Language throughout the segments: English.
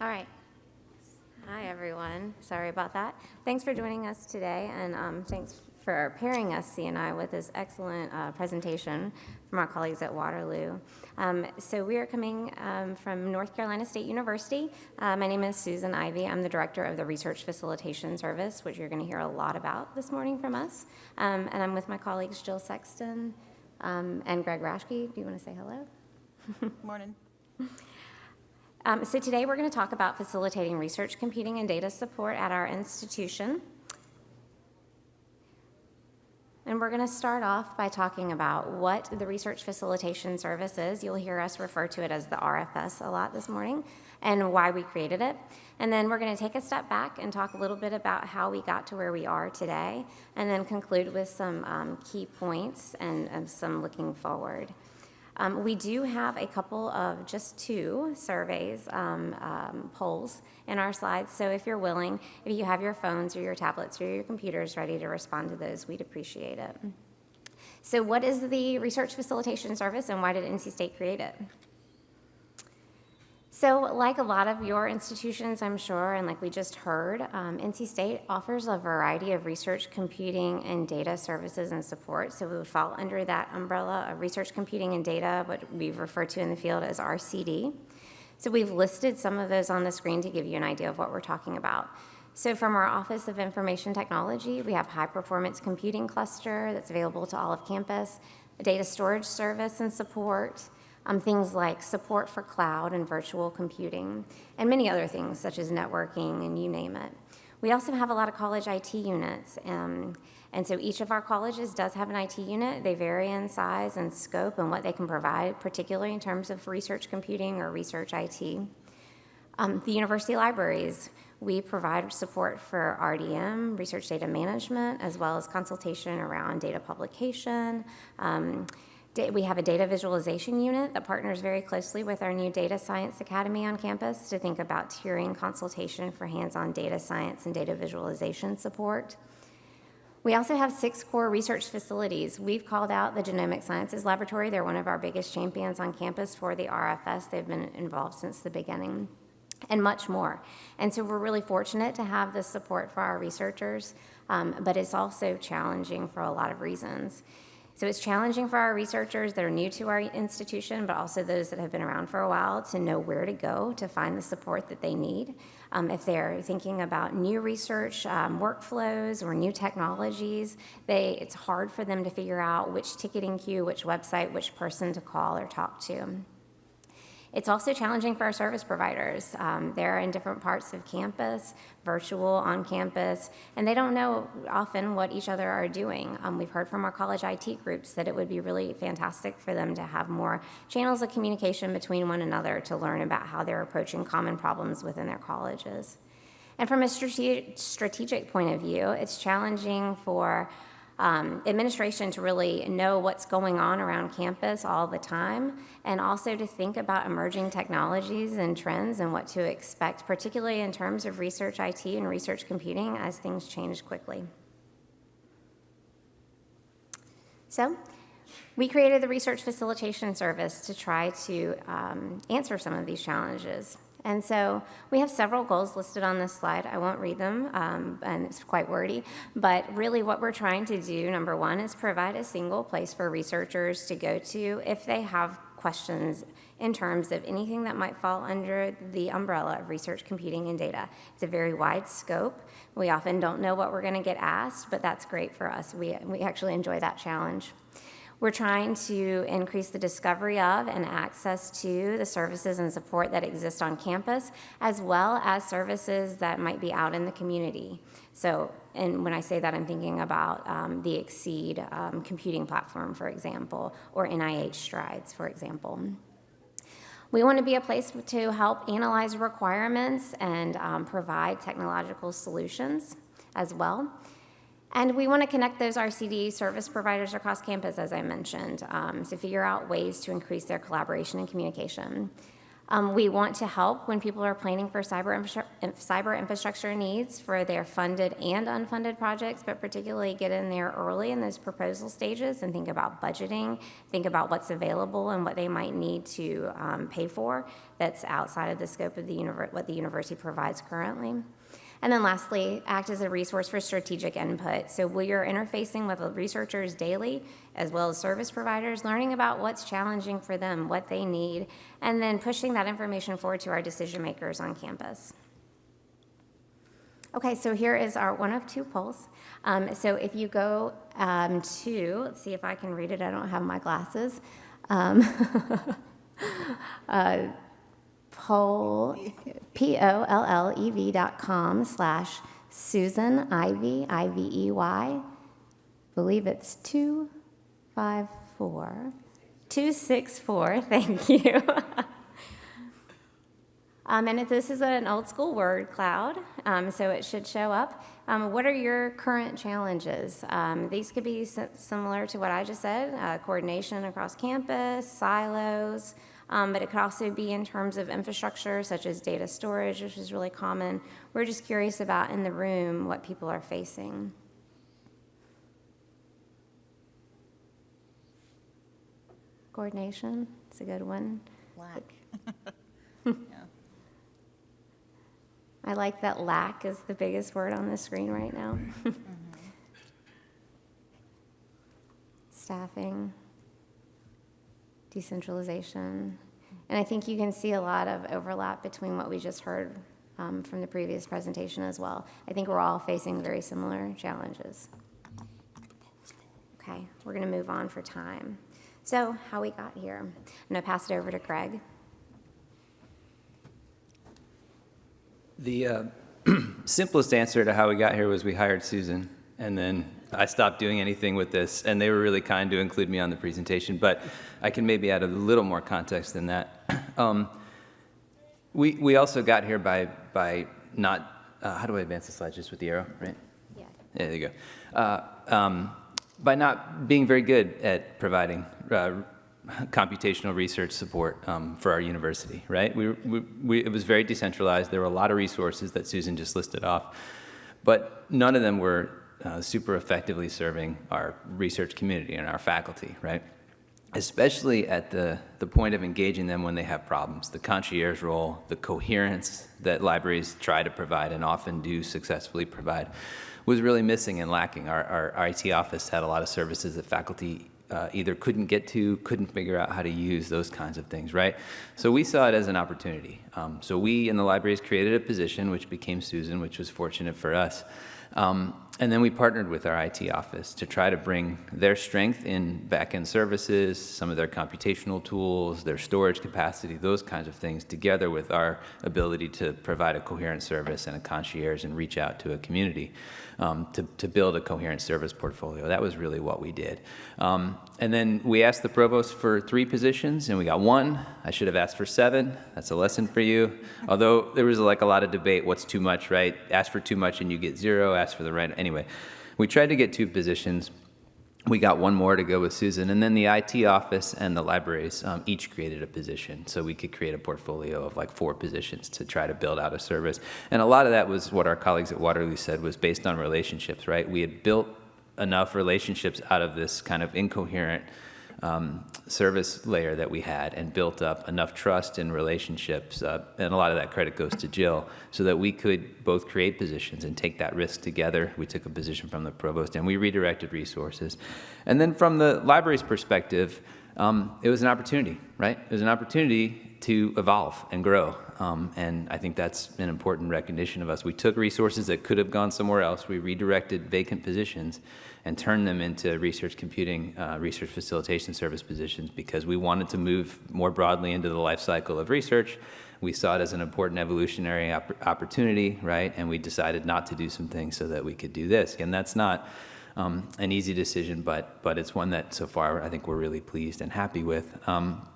All right. Hi, everyone. Sorry about that. Thanks for joining us today, and um, thanks for pairing us, CNI, with this excellent uh, presentation from our colleagues at Waterloo. Um, so we are coming um, from North Carolina State University. Uh, my name is Susan Ivey. I'm the director of the Research Facilitation Service, which you're going to hear a lot about this morning from us. Um, and I'm with my colleagues Jill Sexton um, and Greg Raschke. Do you want to say hello? Morning. Um, so today we're going to talk about facilitating research, computing, and data support at our institution. And we're going to start off by talking about what the Research Facilitation Service is. You'll hear us refer to it as the RFS a lot this morning and why we created it. And then we're going to take a step back and talk a little bit about how we got to where we are today, and then conclude with some um, key points and, and some looking forward. Um, we do have a couple of just two surveys, um, um, polls in our slides. So if you're willing, if you have your phones or your tablets or your computers ready to respond to those, we'd appreciate it. So what is the Research Facilitation Service and why did NC State create it? So, like a lot of your institutions, I'm sure, and like we just heard, um, NC State offers a variety of research, computing, and data services and support. So, we would fall under that umbrella of research, computing, and data, what we refer to in the field as RCD. So, we've listed some of those on the screen to give you an idea of what we're talking about. So, from our Office of Information Technology, we have high performance computing cluster that's available to all of campus, a data storage service and support um, things like support for cloud and virtual computing, and many other things such as networking and you name it. We also have a lot of college IT units, um, and so each of our colleges does have an IT unit. They vary in size and scope and what they can provide, particularly in terms of research computing or research IT. Um, the university libraries, we provide support for RDM, research data management, as well as consultation around data publication, um, we have a data visualization unit that partners very closely with our new Data Science Academy on campus to think about tiering consultation for hands-on data science and data visualization support. We also have six core research facilities. We've called out the Genomic Sciences Laboratory. They're one of our biggest champions on campus for the RFS. They've been involved since the beginning and much more. And so we're really fortunate to have this support for our researchers, um, but it's also challenging for a lot of reasons. So it's challenging for our researchers that are new to our institution, but also those that have been around for a while to know where to go to find the support that they need. Um, if they're thinking about new research um, workflows or new technologies, they, it's hard for them to figure out which ticketing queue, which website, which person to call or talk to. It's also challenging for our service providers. Um, they're in different parts of campus, virtual, on campus, and they don't know often what each other are doing. Um, we've heard from our college IT groups that it would be really fantastic for them to have more channels of communication between one another to learn about how they're approaching common problems within their colleges. And from a strategic point of view, it's challenging for um, administration to really know what's going on around campus all the time, and also to think about emerging technologies and trends and what to expect, particularly in terms of research IT and research computing as things change quickly. So, we created the Research Facilitation Service to try to um, answer some of these challenges. And so we have several goals listed on this slide. I won't read them, um, and it's quite wordy. But really, what we're trying to do, number one, is provide a single place for researchers to go to if they have questions in terms of anything that might fall under the umbrella of research, computing, and data. It's a very wide scope. We often don't know what we're going to get asked, but that's great for us. We, we actually enjoy that challenge. We're trying to increase the discovery of and access to the services and support that exist on campus, as well as services that might be out in the community. So, and when I say that, I'm thinking about um, the XSEDE um, computing platform, for example, or NIH Strides, for example. We want to be a place to help analyze requirements and um, provide technological solutions as well. And we want to connect those RCD service providers across campus, as I mentioned, um, to figure out ways to increase their collaboration and communication. Um, we want to help when people are planning for cyber, infrastru- cyber infrastructure needs for their funded and unfunded projects, but particularly get in there early in those proposal stages and think about budgeting, think about what's available and what they might need to um, pay for that's outside of the scope of the what the university provides currently. And then lastly, act as a resource for strategic input. So we are interfacing with the researchers daily, as well as service providers, learning about what's challenging for them, what they need, and then pushing that information forward to our decision makers on campus. Okay, so here is our one of two polls. Um, so if you go um, to, let's see if I can read it, I don't have my glasses. Um, uh, poll, P-O-L-L-E-V dot com slash Susan Ivey, I-V-E-Y. Believe it's 254, 264, thank you. Um, and if this is an old school word cloud, um, so it should show up. Um, what are your current challenges? Um, these could be similar to what I just said, uh, coordination across campus, silos, um, but it could also be in terms of infrastructure such as data storage, which is really common. We're just curious about in the room what people are facing. Coordination, it's a good one. Black. I like that lack is the biggest word on the screen right now. Staffing, decentralization. And I think you can see a lot of overlap between what we just heard um, from the previous presentation as well. I think we're all facing very similar challenges. Okay, we're going to move on for time. So, how we got here. I'm to pass it over to Greg. The uh, simplest answer to how we got here was we hired Susan, and then I stopped doing anything with this, and they were really kind to include me on the presentation, but I can maybe add a little more context than that. Um, we, we also got here by, by not, uh, how do I advance the slide, just with the arrow, right? Yeah. Yeah, there you go. Uh, um, by not being very good at providing uh, computational research support um, for our university, right? We, we, we, it was very decentralized. There were a lot of resources that Susan just listed off, but none of them were uh, super effectively serving our research community and our faculty, right? Especially at the, the point of engaging them when they have problems. The concierge role, the coherence that libraries try to provide and often do successfully provide was really missing and lacking. Our, our IT office had a lot of services that faculty uh, either couldn't get to, couldn't figure out how to use, those kinds of things, right? So we saw it as an opportunity. Um, so we in the libraries created a position, which became Susan, which was fortunate for us. Um, and then we partnered with our IT office to try to bring their strength in back-end services, some of their computational tools, their storage capacity, those kinds of things, together with our ability to provide a coherent service and a concierge and reach out to a community um, to, to build a coherent service portfolio. That was really what we did. Um, and then we asked the provost for three positions, and we got one. I should have asked for seven. That's a lesson for you. Although there was like a lot of debate, what's too much, right? Ask for too much and you get zero. Ask for the right. Anyway, we tried to get two positions. We got one more to go with Susan, and then the IT office and the libraries um, each created a position, so we could create a portfolio of like four positions to try to build out a service. And a lot of that was what our colleagues at Waterloo said was based on relationships, right? We had built enough relationships out of this kind of incoherent um, service layer that we had and built up enough trust and relationships, uh, and a lot of that credit goes to Jill, so that we could both create positions and take that risk together. We took a position from the provost and we redirected resources. And then from the library's perspective, um, it was an opportunity, right? It was an opportunity to evolve and grow. Um, and I think that's an important recognition of us. We took resources that could have gone somewhere else, we redirected vacant positions and turn them into research computing, uh, research facilitation service positions because we wanted to move more broadly into the life cycle of research. We saw it as an important evolutionary opp opportunity, right? And we decided not to do some things so that we could do this. And that's not um, an easy decision, but, but it's one that so far I think we're really pleased and happy with. Um,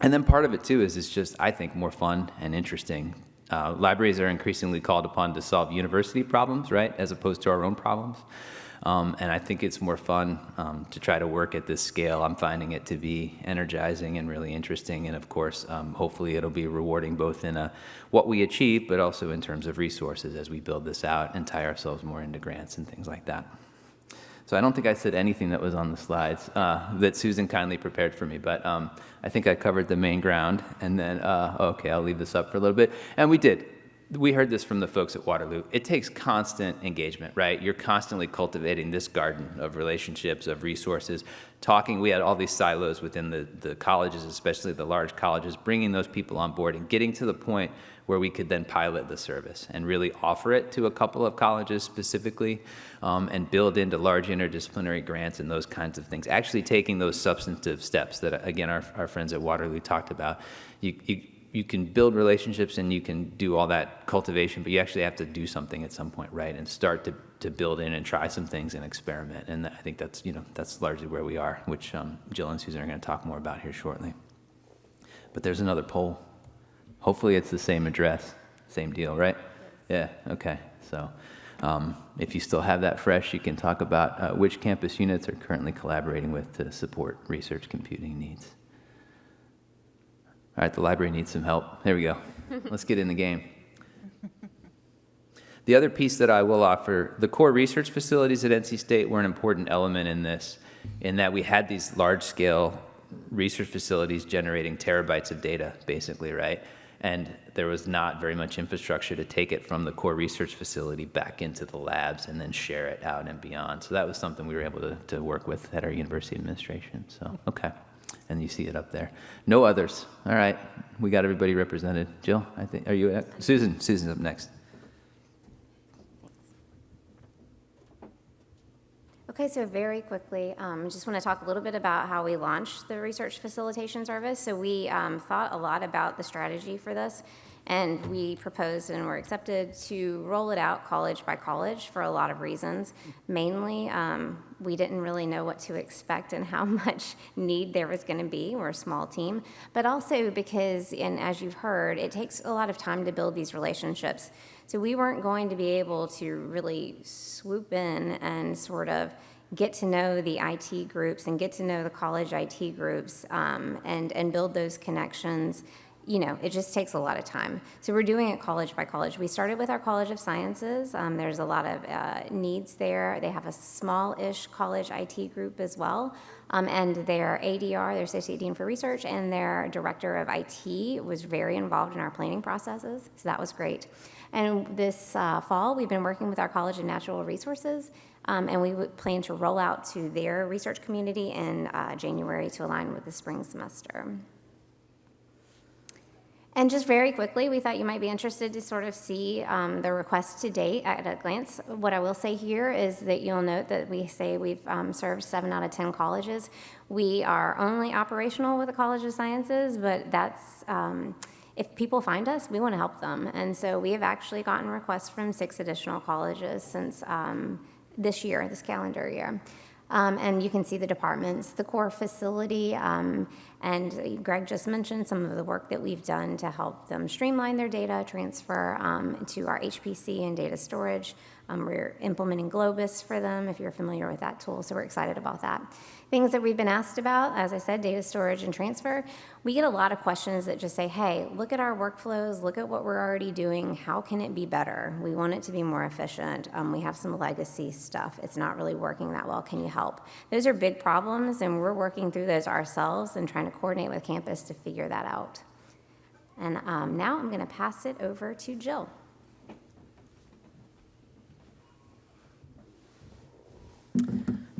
and then part of it too is it's just, I think, more fun and interesting. Uh, libraries are increasingly called upon to solve university problems, right, as opposed to our own problems. Um, and I think it's more fun um, to try to work at this scale. I'm finding it to be energizing and really interesting. And of course, um, hopefully it'll be rewarding both in a, what we achieve, but also in terms of resources as we build this out and tie ourselves more into grants and things like that. So I don't think I said anything that was on the slides uh, that Susan kindly prepared for me, but um, I think I covered the main ground. And then, uh, okay, I'll leave this up for a little bit. And we did we heard this from the folks at Waterloo. It takes constant engagement, right? You're constantly cultivating this garden of relationships, of resources, talking. We had all these silos within the, the colleges, especially the large colleges, bringing those people on board and getting to the point where we could then pilot the service and really offer it to a couple of colleges specifically um, and build into large interdisciplinary grants and those kinds of things. Actually taking those substantive steps that, again, our, our friends at Waterloo talked about. You, you, you can build relationships and you can do all that cultivation, but you actually have to do something at some point, right? And start to, to build in and try some things and experiment. And I think that's, you know, that's largely where we are, which um, Jill and Susan are going to talk more about here shortly. But there's another poll. Hopefully it's the same address, same deal, right? Yeah, okay. So um, if you still have that fresh, you can talk about uh, which campus units are currently collaborating with to support research computing needs. All right, the library needs some help. There we go. Let's get in the game. The other piece that I will offer, the core research facilities at NC State were an important element in this, in that we had these large-scale research facilities generating terabytes of data, basically, right? And there was not very much infrastructure to take it from the core research facility back into the labs and then share it out and beyond. So that was something we were able to, to work with at our university administration. So, okay and you see it up there. No others. All right, we got everybody represented. Jill, I think, are you, at? Susan, Susan's up next. Okay, so very quickly, um, just want to talk a little bit about how we launched the research facilitation service. So we um, thought a lot about the strategy for this, and we proposed and were accepted to roll it out college by college for a lot of reasons. Mainly, um, we didn't really know what to expect and how much need there was going to be. We're a small team, but also because, and as you've heard, it takes a lot of time to build these relationships. So we weren't going to be able to really swoop in and sort of get to know the IT groups and get to know the college IT groups um, and, and build those connections you know, it just takes a lot of time. So we're doing it college by college. We started with our College of Sciences. Um, there's a lot of uh, needs there. They have a small-ish college IT group as well. Um, and their ADR, their Associate Dean for Research, and their Director of IT was very involved in our planning processes. So that was great. And this uh, fall, we've been working with our College of Natural Resources, um, and we plan to roll out to their research community in uh, January to align with the spring semester. And just very quickly, we thought you might be interested to sort of see um, the request to date at a glance. What I will say here is that you'll note that we say we've um, served seven out of 10 colleges. We are only operational with the College of Sciences, but that's, um, if people find us, we want to help them. And so we have actually gotten requests from six additional colleges since um, this year, this calendar year. Um, and you can see the departments, the core facility, um, and Greg just mentioned some of the work that we've done to help them streamline their data transfer um, to our HPC and data storage. Um, we're implementing Globus for them, if you're familiar with that tool, so we're excited about that. Things that we've been asked about, as I said, data storage and transfer. We get a lot of questions that just say, hey, look at our workflows, look at what we're already doing, how can it be better? We want it to be more efficient. Um, we have some legacy stuff. It's not really working that well. Can you help? Those are big problems, and we're working through those ourselves and trying to coordinate with campus to figure that out. And um, now I'm going to pass it over to Jill.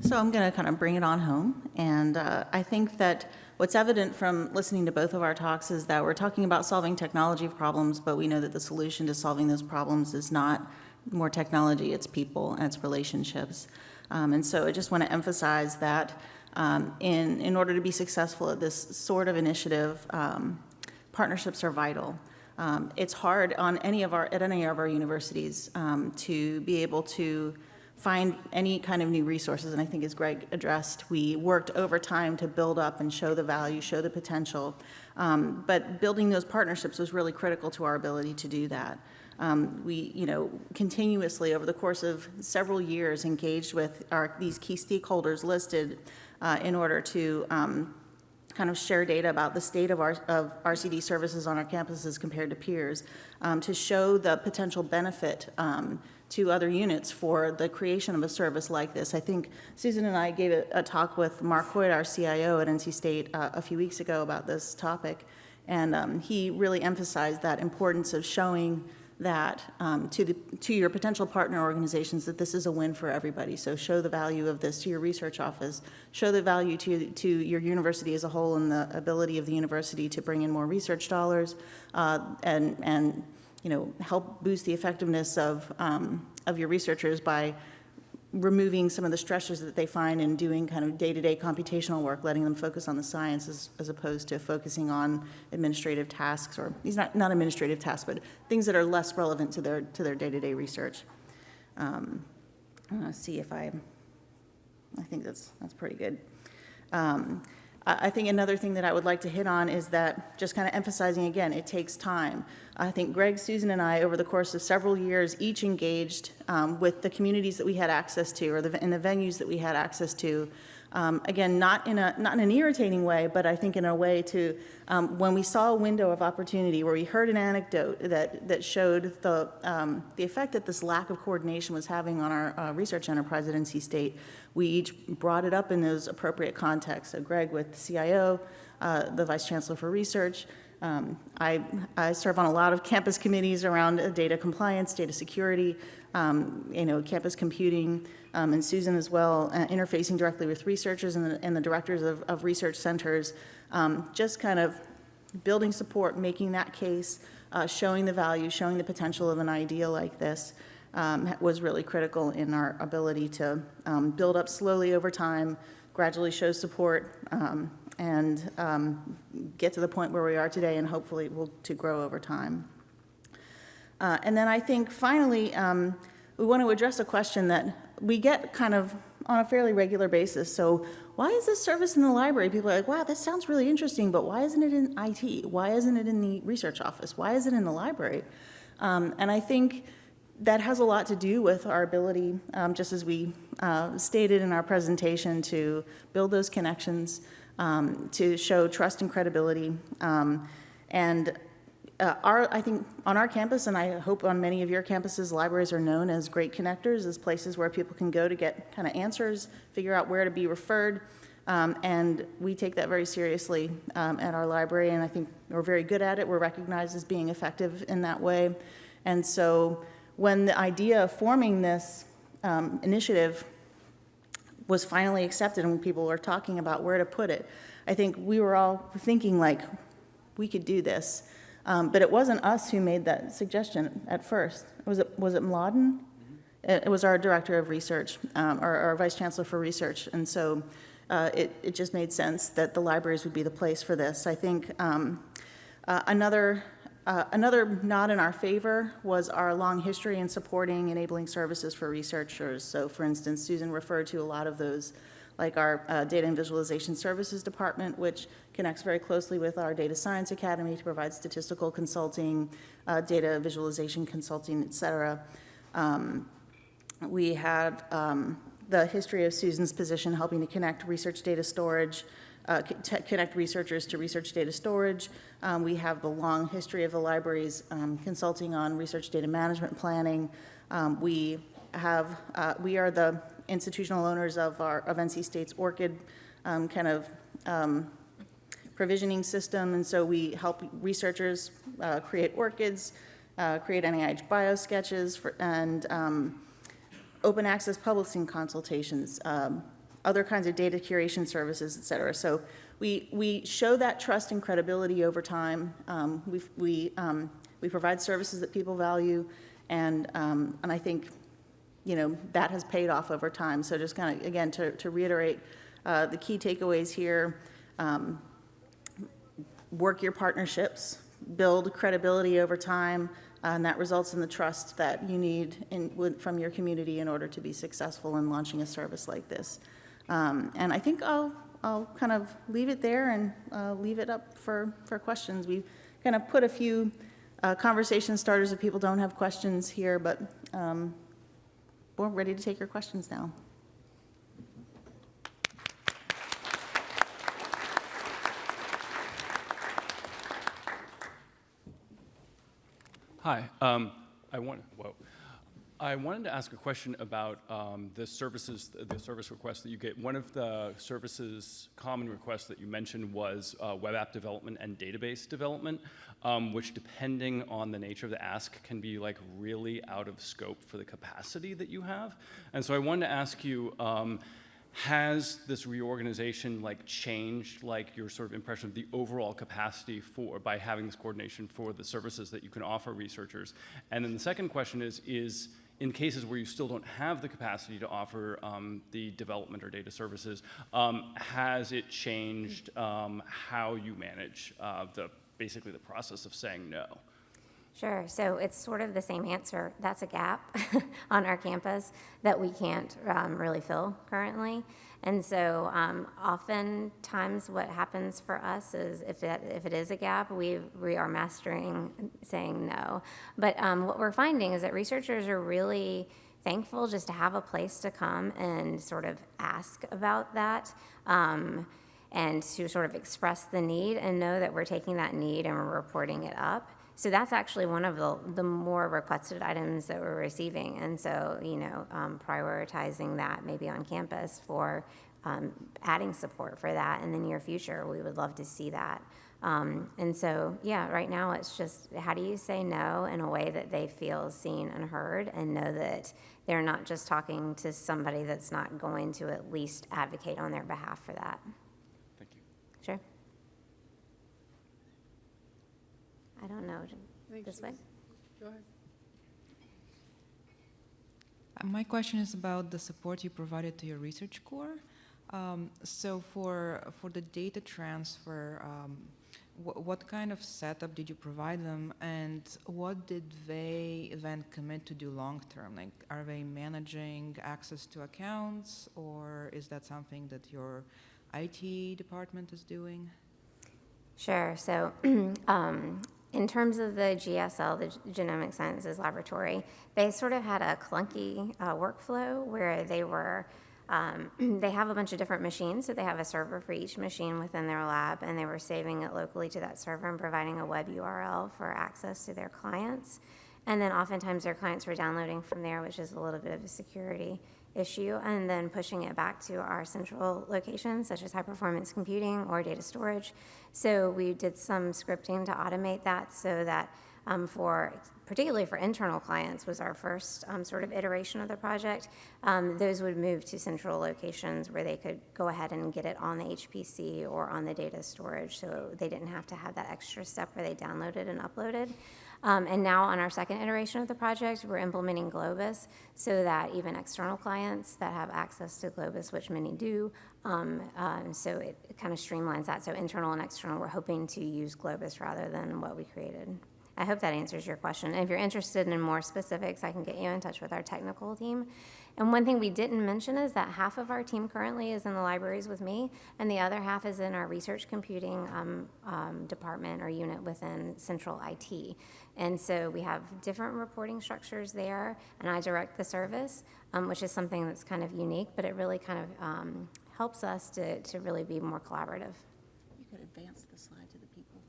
So I'm going to kind of bring it on home. And uh, I think that what's evident from listening to both of our talks is that we're talking about solving technology problems, but we know that the solution to solving those problems is not more technology, it's people and it's relationships. Um, and so I just want to emphasize that um, in, in order to be successful at this sort of initiative, um, partnerships are vital. Um, it's hard on any of our, at any of our universities um, to be able to find any kind of new resources, and I think as Greg addressed, we worked over time to build up and show the value, show the potential. Um, but building those partnerships was really critical to our ability to do that. Um, We, you know, continuously, over the course of several years, engaged with our, these key stakeholders listed uh, in order to um, kind of share data about the state of our, of RCD services on our campuses compared to peers, um, to show the potential benefit um, to other units for the creation of a service like this. I think Susan and I gave a, a talk with Marc Hoit, our CIO at NC State, uh, a few weeks ago about this topic, and um, he really emphasized that importance of showing that um, to the, to your potential partner organizations that this is a win for everybody. So show the value of this to your research office, show the value to, to your university as a whole and the ability of the university to bring in more research dollars uh, and, and, you know, help boost the effectiveness of, um, of your researchers by removing some of the stressors that they find in doing kind of day-to-day computational work, letting them focus on the science as, opposed to focusing on administrative tasks, or, these not, not administrative tasks, but things that are less relevant to their, to their day-to-day research. Um, I want to see if I, I think that's, that's pretty good. Um, I think another thing that I would like to hit on is that, just kind of emphasizing again, it takes time. I think Greg, Susan, and I, over the course of several years, each engaged um, with the communities that we had access to, or the, in the venues that we had access to. Um, Again, not in a, not in an irritating way, but I think in a way to, um, when we saw a window of opportunity, where we heard an anecdote that, that showed the, um, the effect that this lack of coordination was having on our uh, research enterprise at NC State, we each brought it up in those appropriate contexts. So Greg with CIO, uh, the Vice Chancellor for Research. Um, I, I serve on a lot of campus committees around data compliance, data security, um, you know, campus computing, um, and Susan as well, uh, interfacing directly with researchers and the, and the directors of, of research centers, um, just kind of building support, making that case, uh, showing the value, showing the potential of an idea like this um, was really critical in our ability to um, build up slowly over time, gradually show support, um, and um, get to the point where we are today, and hopefully will to grow over time. Uh, And then I think finally, we want to address a question that we get kind of on a fairly regular basis. So why is this service in the library? People are like, wow, this sounds really interesting, but why isn't it in IT? Why isn't it in the research office? Why is it in the library? Um, And I think that has a lot to do with our ability, um, just as we uh, stated in our presentation, to build those connections, um, to show trust and credibility. Um, And uh, our, I think, on our campus, and I hope on many of your campuses, libraries are known as great connectors, as places where people can go to get kind of answers, figure out where to be referred. Um, And we take that very seriously um, at our library, and I think we're very good at it. We're recognized as being effective in that way. And so when the idea of forming this um, initiative was finally accepted and people were talking about where to put it, I think we were all thinking like, we could do this. Um, But it wasn't us who made that suggestion at first. Was it, was it Mladen? It it was our director of research, um, or our vice chancellor for research. And so uh, it, it just made sense that the libraries would be the place for this. I think um, uh, another, uh, another nod in our favor was our long history in supporting enabling services for researchers. So for instance, Susan referred to a lot of those, like our uh, Data and Visualization Services Department, which connects very closely with our Data Science Academy to provide statistical consulting, uh, data visualization consulting, et cetera. Um, we have um, the history of Susan's position helping to connect research data storage, uh, co- connect researchers to research data storage. Um, We have the long history of the libraries um, consulting on research data management planning. Um, We have, uh, we are the institutional owners of our, of NC State's ORCID um, kind of um, provisioning system, and so we help researchers uh, create ORCIDs, uh, create NIH bio sketches, for- and um, open access publishing consultations, um, other kinds of data curation services, et cetera. So we, we show that trust and credibility over time. Um, We, we, um, we provide services that people value, and, and I think, you know, that has paid off over time. So just kind of, again, to, to reiterate, uh, the key takeaways here, um, work your partnerships, build credibility over time, and that results in the trust that you need in, from your community in order to be successful in launching a service like this. Um, And I think I'll, I'll kind of leave it there and uh, leave it up for, for questions. We've kind of put a few uh, conversation starters if people don't have questions here, but um, we're ready to take your questions now. Hi. Um, I want, whoa. I wanted to ask a question about um, the services, the service requests that you get. One of the services common requests that you mentioned was uh, web app development and database development, um, which depending on the nature of the ask can be like really out of scope for the capacity that you have. And so I wanted to ask you, um, has this reorganization like changed like your sort of impression of the overall capacity for by having this coordination for the services that you can offer researchers and then the second question is is in cases where you still don't have the capacity to offer um, the development or data services um, has it changed um, how you manage uh, the basically the process of saying no Sure. So it's sort of the same answer. That's a gap on our campus that we can't um, really fill currently. And so um, oftentimes what happens for us is if that if it is a gap, we we are mastering saying no. But um, what we're finding is that researchers are really thankful just to have a place to come and sort of ask about that. Um, and to sort of express the need and know that we're taking that need and we're reporting it up. So that's actually one of the, the more requested items that we're receiving. And so, you know, um, prioritizing that maybe on campus for um, adding support for that in the near future, we would love to see that. Um, and so, yeah, right now it's just how do you say no in a way that they feel seen and heard and know that they're not just talking to somebody that's not going to at least advocate on their behalf for that. thank you Sure. I don't know. This way? Uh, My question is about the support you provided to your research core. Um, so for for the data transfer, um, wh- what kind of setup did you provide them, and what did they then commit to do long term? Like, are they managing access to accounts, or is that something that your IT department is doing? Sure. So, um, in terms of the GSL, the Genomic Sciences Laboratory, they sort of had a clunky uh, workflow where they were. Um, they have a bunch of different machines, so they have a server for each machine within their lab, and they were saving it locally to that server and providing a web URL for access to their clients. And then oftentimes their clients were downloading from there, which is a little bit of a security issue, and then pushing it back to our central locations, such as high performance computing or data storage. So we did some scripting to automate that so that um, for particularly for internal clients was our first um, sort of iteration of the project. Um, those would move to central locations where they could go ahead and get it on the HPC or on the data storage, so they didn't have to have that extra step where they downloaded and uploaded. Um, and now on our second iteration of the project, we're implementing Globus so that even external clients that have access to Globus, which many do, um, um, so it, it kind of streamlines that. So internal and external, we're hoping to use Globus rather than what we created. I hope that answers your question. And if you're interested in more specifics, I can get you in touch with our technical team. And one thing we didn't mention is that half of our team currently is in the libraries with me, and the other half is in our research computing um, um, department or unit within central IT. And so we have different reporting structures there, and I direct the service, um, which is something that's kind of unique, but it really kind of um, helps us to, to really be more collaborative. You could advance the slide to the people.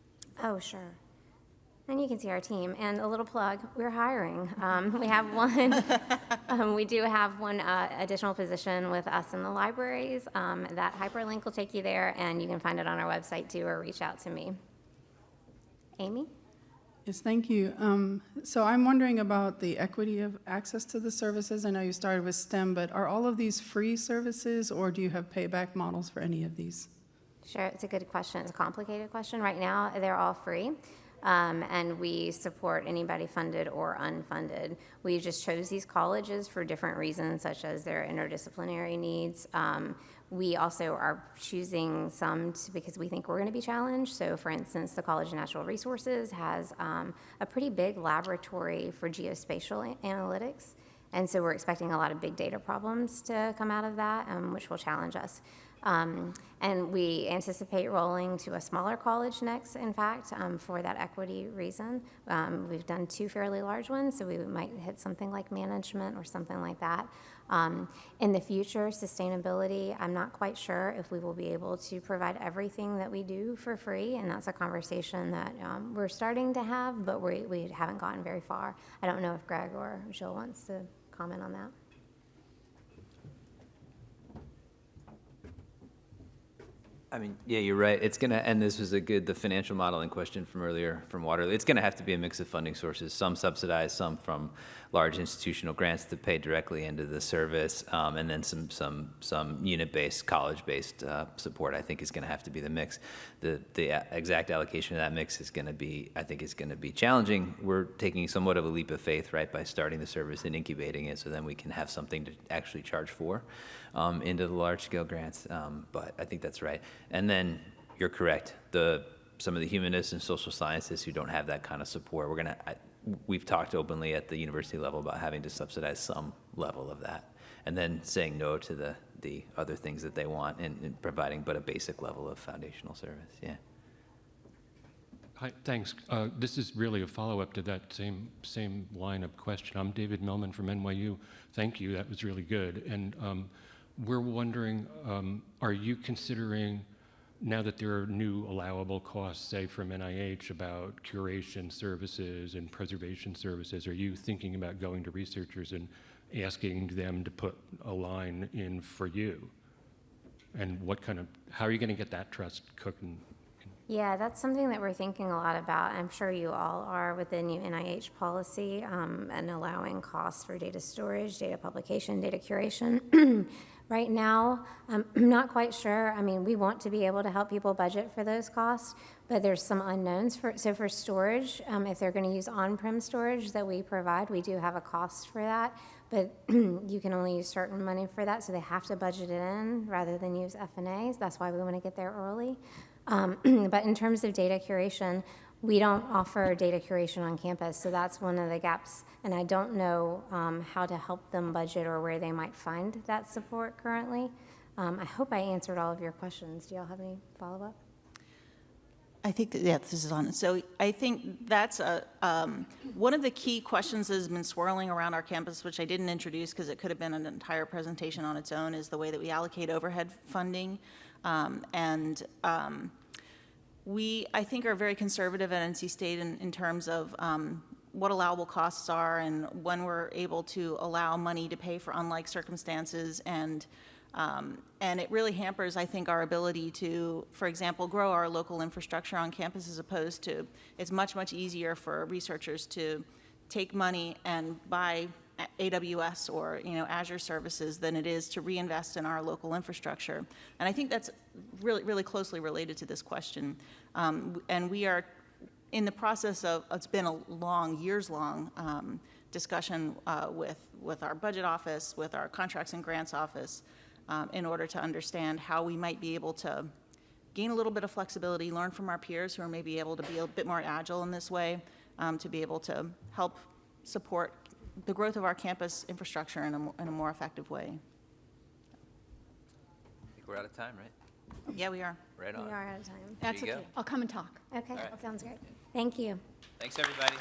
Oh, sure. And you can see our team. And a little plug, we're hiring. Um, we have one, um, we do have one uh, additional position with us in the libraries. Um, that hyperlink will take you there, and you can find it on our website too, or reach out to me. Amy? Yes, thank you. Um, So I'm wondering about the equity of access to the services. I know you started with STEM, but are all of these free services, or do you have payback models for any of these? Sure, it's a good question. It's a complicated question. Right now, they're all free. Um, and we support anybody funded or unfunded. We just chose these colleges for different reasons, such as their interdisciplinary needs. Um, we also are choosing some to, because we think we're going to be challenged. So, for instance, the College of Natural Resources has um, a pretty big laboratory for geospatial analytics. And so we're expecting a lot of big data problems to come out of that, um, which will challenge us. Um, And we anticipate rolling to a smaller college next, in fact, um, for that equity reason. Um, We've done two fairly large ones, so we might hit something like management or something like that. Um, In the future, sustainability, I'm not quite sure if we will be able to provide everything that we do for free, and that's a conversation that um, we're starting to have, but we we haven't gotten very far. I don't know if Greg or Jill wants to comment on that. I mean, yeah, you're right. It's gonna, and this was a good, the financial modeling question from earlier from Waterloo. It's gonna have to be a mix of funding sources, some subsidized, some from large institutional grants to pay directly into the service, um, and then some, some, some unit-based, college-based, uh, support, I think is gonna have to be the mix. The, the exact allocation of that mix is gonna be, I think is gonna be challenging. We're taking somewhat of a leap of faith, right, by starting the service and incubating it, so then we can have something to actually charge for um, into the large-scale grants, um, but I think that's right. And then, you're correct, the, some of the humanists and social sciences who don't have that kind of support, we're gonna, I- we've talked openly at the university level about having to subsidize some level of that, and then saying no to the, the other things that they want and and providing but a basic level of foundational service, yeah. Hi, thanks. Uh, This is really a follow-up to that same, same line of question. I'm David Millman from NYU. Thank you, that was really good. And um, we're wondering, um, are you considering, now that there are new allowable costs, say from NIH, about curation services and preservation services, are you thinking about going to researchers and asking them to put a line in for you? And what kind of, how are you going to get that trust cooking? Yeah, that's something that we're thinking a lot about. I'm sure you all are with the new NIH policy um, and allowing costs for data storage, data publication, data curation. Right now, I'm not quite sure. I mean, we want to be able to help people budget for those costs, but there's some unknowns for, so for storage, um, if they're going to use on-prem storage that we provide, we do have a cost for that, but you can only use certain money for that, so they have to budget it in rather than use F&As. That's why we want to get there early. Um, But in terms of data curation, we don't offer data curation on campus, so that's one of the gaps. And I don't know um, how to help them budget or where they might find that support currently. Um, I hope I answered all of your questions. Do y'all have any follow-up? I think, that yeah, this is on. So I think that's a, um, one of the key questions that has been swirling around our campus, which I didn't introduce because it could have been an entire presentation on its own, is the way that we allocate overhead funding. Um, And um, we, I think, are very conservative at NC State in, in terms of um, what allowable costs are and when we're able to allow money to pay for unlike circumstances. And, um, and it really hampers, I think, our ability to, for example, grow our local infrastructure on campus as opposed to, it's much, much easier for researchers to take money and buy AWS or, you know, Azure services than it is to reinvest in our local infrastructure. And I think that's really, really closely related to this question. Um, And we are in the process of, it's been a long, years-long um, discussion uh, with, with our budget office, with our contracts and grants office, um, in order to understand how we might be able to gain a little bit of flexibility, learn from our peers who are maybe able to be a bit more agile in this way, um, to be able to help support the growth of our campus infrastructure in a, in a more effective way. I think we're out of time, right? Yeah, we are. Right on. We are out of time. That's you go. okay. I'll come and talk. Okay, right. sounds great. Thank you. Thanks, everybody.